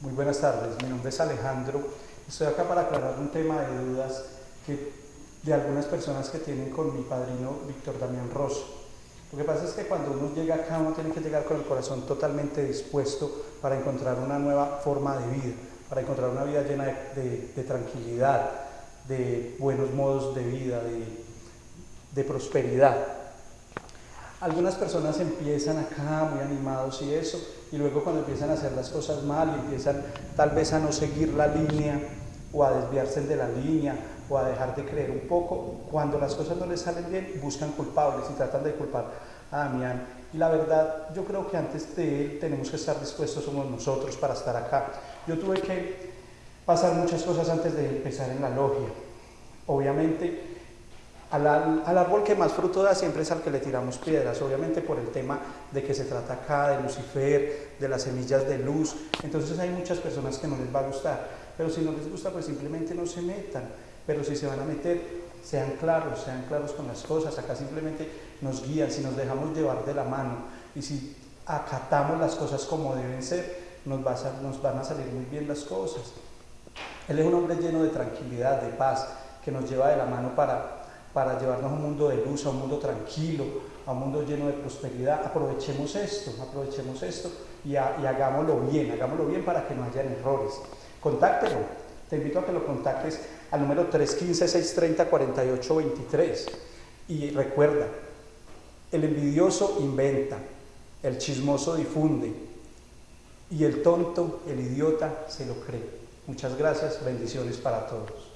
Muy buenas tardes, mi nombre es Alejandro. Estoy acá para aclarar un tema de dudas que, de algunas personas que tienen con mi padrino Víctor Damián Rosso. Lo que pasa es que cuando uno llega acá, uno tiene que llegar con el corazón totalmente dispuesto para encontrar una nueva forma de vida, para encontrar una vida llena de, tranquilidad, de buenos modos de vida, de, de prosperidad. Algunas personas empiezan acá muy animados y eso, y luego cuando empiezan a hacer las cosas mal y empiezan tal vez a no seguir la línea o a desviarse de la línea o a dejar de creer un poco, cuando las cosas no les salen bien, buscan culpables y tratan de culpar a Damián. Y la verdad, yo creo que antes de él tenemos que estar dispuestos, somos nosotros para estar acá. Yo tuve que pasar muchas cosas antes de empezar en la logia. Obviamente, al, árbol que más fruto da siempre es al que le tiramos piedras, obviamente por el tema de que se trata acá de Lucifer, de las semillas de luz. Entonces hay muchas personas que no les va a gustar, pero si no les gusta, pues simplemente no se metan. Pero si se van a meter, sean claros, sean claros con las cosas. Acá simplemente nos guían, si nos dejamos llevar de la mano y si acatamos las cosas como deben ser, nos, nos van a salir muy bien las cosas. Él es un hombre lleno de tranquilidad, de paz, que nos lleva de la mano para para llevarnos a un mundo de luz, a un mundo tranquilo, a un mundo lleno de prosperidad. Aprovechemos esto, aprovechemos esto y, hagámoslo bien, hagámoslo bien para que no hayan errores. Contáctelo, te invito a que lo contactes al número 315-630-4823 y recuerda, el envidioso inventa, el chismoso difunde y el tonto, el idiota, se lo cree. Muchas gracias, bendiciones para todos.